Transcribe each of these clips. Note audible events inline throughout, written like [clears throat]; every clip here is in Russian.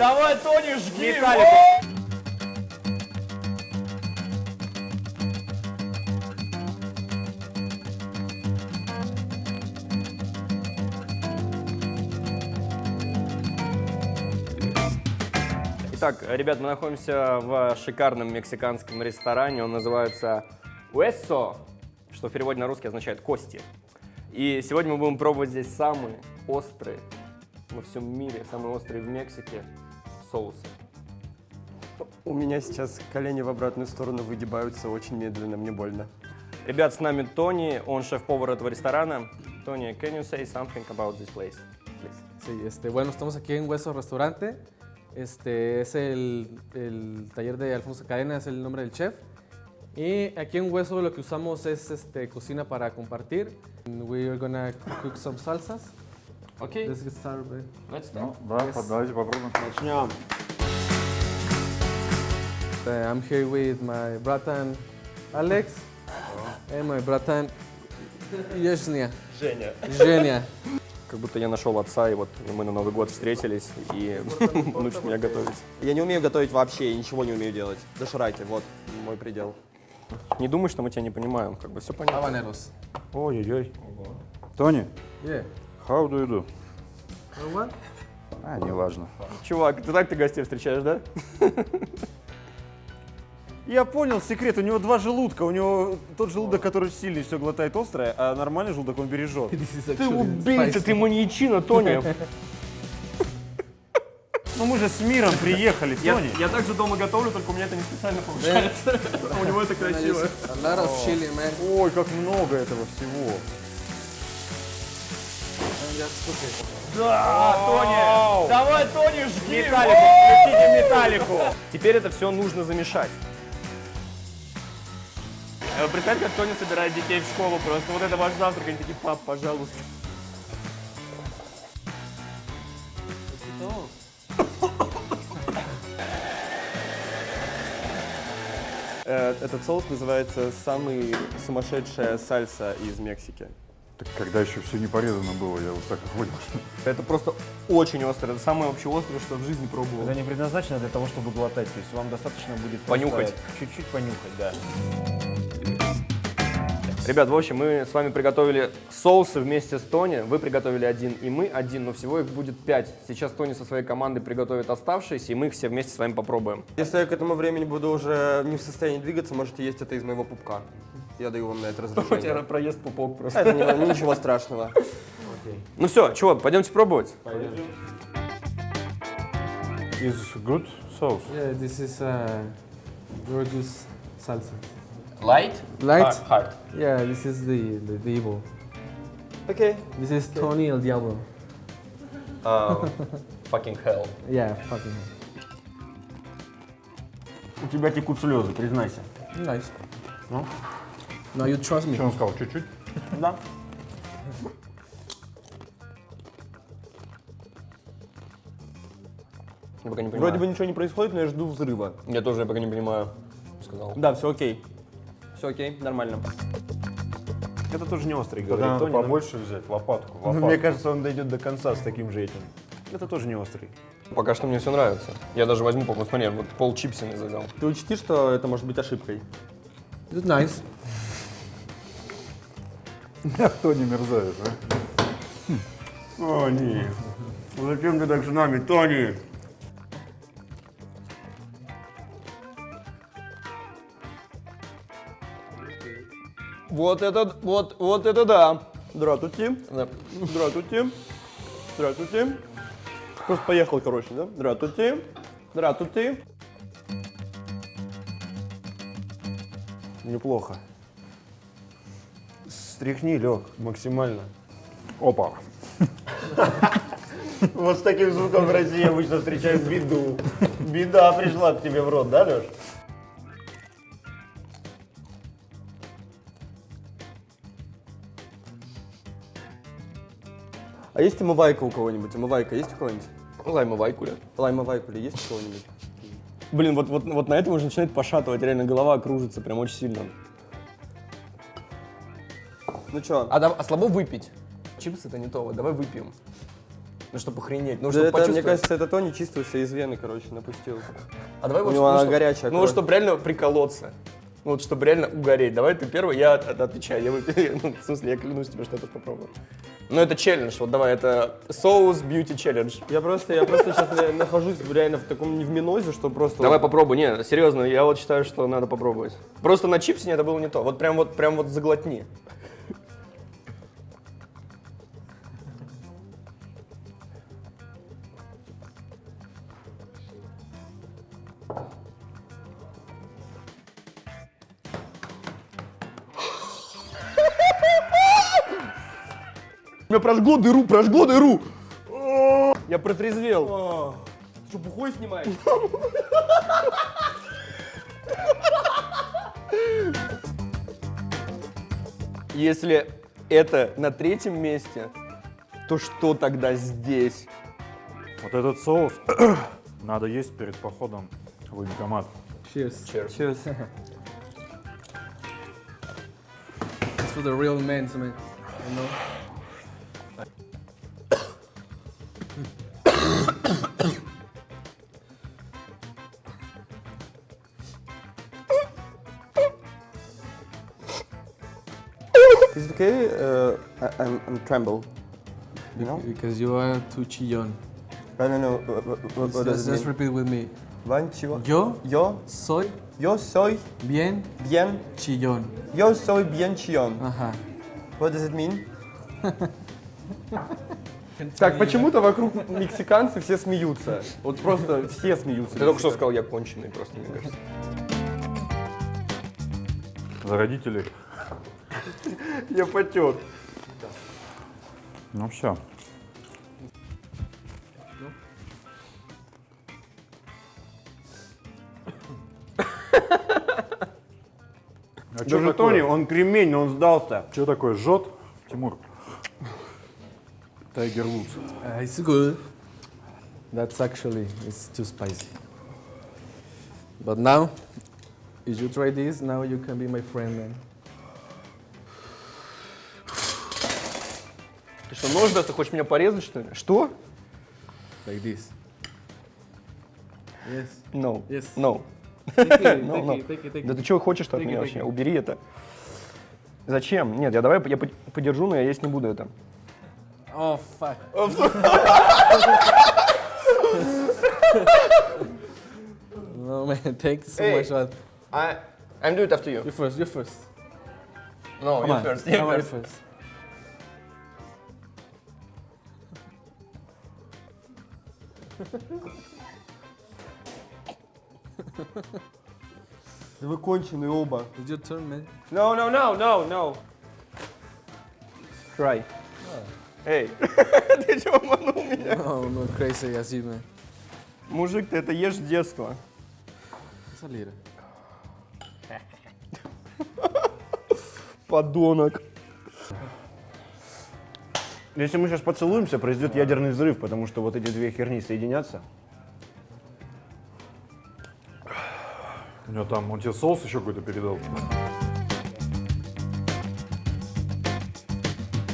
Давай, Тони, жги! Итак, ребят, мы находимся в шикарном мексиканском ресторане. Он называется Hueso, что в переводе на русский означает «кости». И сегодня мы будем пробовать здесь самые острые во всем мире, самые острые в Мексике соусы. У меня сейчас колени в обратную сторону выгибаются очень медленно, мне больно. Ребят, с нами Тони, он шеф-повар этого ресторана. Тони, can you say something about this place, please? Sí, este, bueno, estamos aquí en Hueso Restaurante. Este es el, el taller de Alfonso Cadena, es el nombre del chef. Y aquí en Hueso lo que usamos es este, cocina para compartir. We are gonna cook some salsas. Окей, Let's get started. let's start. Да, давайте попробуем. Начнем. I'm here with my bratan Alex and my bratan Yeshnia. Женя. Женя. Как будто я нашел отца, и вот мы на Новый год встретились, и [laughs] он учит меня готовить. Я не умею готовить вообще, я ничего не умею делать. Доширайте, вот мой предел. Не думай, что мы тебя не понимаем, как бы все понятно. Habaneros. Ой-ой-ой. Тони, Yeah. How do you do? Want? А, неважно. Чувак, ты так ты гостей встречаешь, да? [laughs] Я понял секрет, у него два желудка, у него тот желудок, который сильный, все глотает острое, а нормальный желудок он бережет. Ты убийца, ты маньячина, Тони. [laughs] Ну мы же с миром приехали, Я, Тони. я также дома готовлю, только у меня это не специально получается. [laughs] У него это красиво. Ой, как много этого всего. Да, Тони! Давай, Тони, жги! Металлику, включите металлику! Теперь это все нужно замешать. Э, Представь, как Тони собирает детей в школу просто. Вот это ваш завтрак, они такие, пап, пожалуйста. Э, Этот соус называется самый сумасшедшая сальса из Мексики. Так когда еще все не порезано было, я вот так понял. что- Это просто очень острое. Это самое вообще острое, что в жизни пробовал. Это не предназначено для того, чтобы глотать, то есть вам достаточно будет Понюхать. Чуть-чуть понюхать, да. Ребят, в общем, мы с вами приготовили соусы вместе с Тони. Вы приготовили один, и мы один, но всего их будет пять. Сейчас Тони со своей командой приготовит оставшиеся, и мы их все вместе с вами попробуем. Если я к этому времени буду уже не в состоянии двигаться, можете есть это из моего пупка. Я даю вам на это [laughs] У тебя разрешение. проезд пупок просто. Это не- ничего страшного. [laughs] Ну все, чего, пойдемте пробовать? Is good sauce? Yeah, this is uh, Gorgeous salsa. Light? Light? Hard. Yeah, this is the, the, the evil. Окей. This is Tony El Diablo. Oh, [laughs] fucking hell. Yeah, fucking У тебя текут слезы, признайся. nice. Ну? No, you trust me. Что он сказал? Чуть-чуть? [laughs] Да. Я пока не понимаю. Вроде бы ничего не происходит, но я жду взрыва. Я тоже пока не понимаю, сказал. Да, все окей. Все окей, нормально. Это тоже не острый, Тогда говорит надо Тони. но- побольше взять, лопатку. но лопатку. Мне кажется, он дойдет до конца с таким же этим. Это тоже не острый. Пока что мне все нравится. Я даже возьму, по смотри, вот пол чипсами взял. Ты учти, что это может быть ошибкой. It's nice. Кто не мерзавец, а? Тони, ну зачем ты так с нами, Тони? Вот это, вот, вот это да. Здравствуйте. Да. Здравствуйте. Здравствуйте. Просто поехал, короче, да? Здравствуйте. Здравствуйте. Неплохо. Стряхни, Лег, максимально. Опа. Вот с таким звуком в России обычно встречают беду. Беда пришла к тебе в рот, да, Леш? А есть омывайка у кого-нибудь? Омывайка есть у кого-нибудь? Лаймовая куля. Лаймовайка ли есть у кого-нибудь? Блин, вот, вот, вот на этом уже начинает пошатывать, реально голова кружится прям очень сильно. Ну чё? А, а слабо выпить? Чипсы это не то, давай выпьем. Ну, чтобы охренеть. Ну, Да чтобы это, мне почувствовать. кажется, это Тони чистился из вены, короче, напустил. А давай У вот, него ну, она чтоб- горячая Ну, чтобы реально приколоться. Ну, вот, чтобы реально угореть. Давай ты первый, я от- от- отвечаю. Я, [laughs] ну, в смысле, я клянусь тебе, что я тоже попробую. Ну, это челлендж. Вот давай, это соус бьюти челлендж. Я просто, я просто сейчас нахожусь реально в таком не в минозе, что просто... Давай попробуй. Не, серьезно, я вот считаю, что надо попробовать. Просто на чипсе это было не то. Вот прям вот, прям вот заглотни. Меня прожгло дыру, прожгло дыру. Я протрезвел. Что, бухой снимаешь? Если это на третьем месте, то что тогда здесь? Вот этот соус [clears throat] надо есть перед походом в военкомат. Cheers. Cheers. It's for the real men, man. You know? Is it okay? Uh, I, I'm, I'm tremble. You know? Because you are too chillon. I don't know. What, what, Just, just repeat with me. One, two, Yo Yo, soy yo soy bien bien. chillón. Yo soy bien chillón. Ajá. What does it mean? Так, почему-то вокруг мексиканцы все смеются. Вот просто все смеются. Ты только что сказал, я конченый просто, мне кажется. За родителей. Я потек. Ну все. А что Даже Тони, он кремень, но он сдался. Что такое жжет, Тимур? Тайгер Вудс. Uh, it's good. That's actually it's too spicy. But now, if you try this, now you can be my friend, man. Ты что, нож даст? Ты хочешь меня порезать, что ли? Что? Like this. Yes. No. Yes. No. Take it, No, take no. it, take it, take Да it. ты чего хочешь от меня it, вообще? Убери это. Зачем? Нет, я давай я по- подержу, но я есть не буду это. Oh fuck. no man, thank you so Hey. much. But I, I'm do it after you. you first, you first. No, Come you on, first. come You on, you first. First. Вы конченые оба. It's your turn, man. No, no, no, no, no. Try. Эй, [laughs] ты чего обманул меня? Oh no, crazy as you, man. Мужик, ты это ешь с детства. Little. Подонок. Если мы сейчас поцелуемся, произойдет ядерный взрыв, потому что вот эти две херни соединятся. У него там, он тебе соус еще какой-то передал.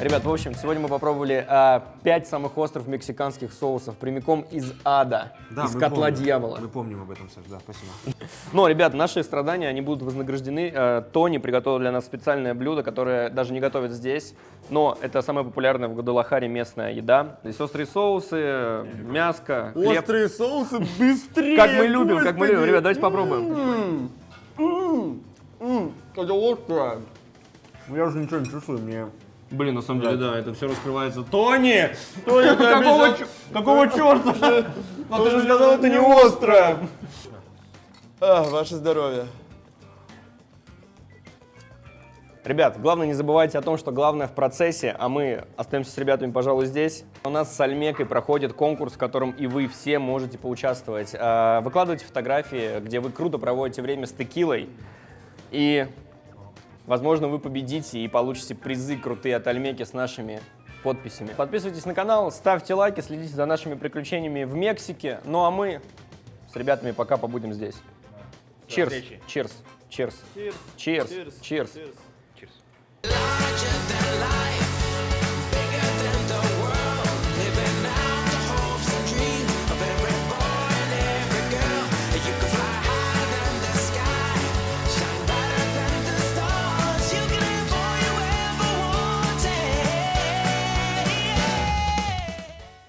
Ребят, в общем, сегодня мы попробовали а, пять самых острых мексиканских соусов прямиком из ада, из котла дьявола. Мы помним об этом, Саш, да, спасибо. [laughs] Но, ребят, наши страдания, они будут вознаграждены. Э, Тони приготовил для нас специальное блюдо, которое даже не готовят здесь, но это самая популярная в Гвадалахаре местная еда. Здесь острые соусы, мяско, хлеб. Острые соусы быстрее! Как мы любим, как мы любим. Ребят, давайте попробуем. Это острое. Я уже ничего не чувствую, мне... Блин, на самом деле, да, это все раскрывается. Тони! Тони, [laughs] ты Какого Какого черта? [laughs] [laughs] А ты же сказал, это не острое! А, ваше здоровье. Ребят, главное не забывайте о том, что главное в процессе, а мы остаемся с ребятами, пожалуй, здесь. У нас с Альмекой проходит конкурс, в котором и вы все можете поучаствовать. А, Выкладывайте фотографии, где вы круто проводите время с текилой. И, возможно, вы победите и получите призы крутые от Альмеки с нашими подписями. Подписывайтесь на канал, ставьте лайки, следите за нашими приключениями в Мексике. Ну а мы с ребятами пока побудем здесь. Cheers. Cheers. Cheers. Cheers. Cheers. Cheers.